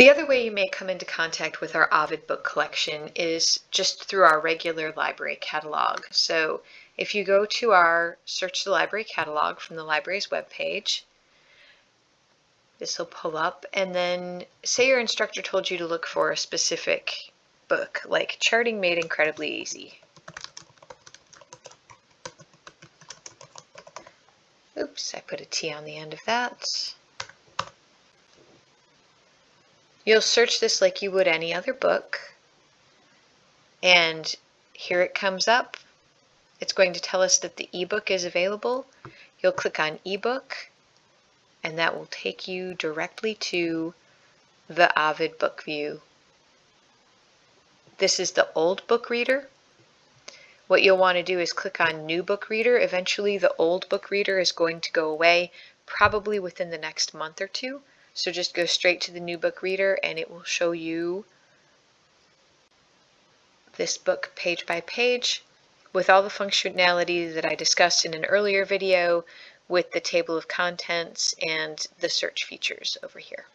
The other way you may come into contact with our Ovid book collection is just through our regular library catalog. So if you go to our Search the Library catalog from the library's webpage, this will pull up and then say your instructor told you to look for a specific book like Charting Made Incredibly Easy. Oops, I put a T on the end of that. You'll search this like you would any other book. And here it comes up. It's going to tell us that the ebook is available. You'll click on ebook and that will take you directly to the Ovid book view. This is the old book reader. What you'll want to do is click on new book reader. Eventually the old book reader is going to go away probably within the next month or two. So just go straight to the new book reader and it will show you this book page by page with all the functionality that I discussed in an earlier video with the table of contents and the search features over here.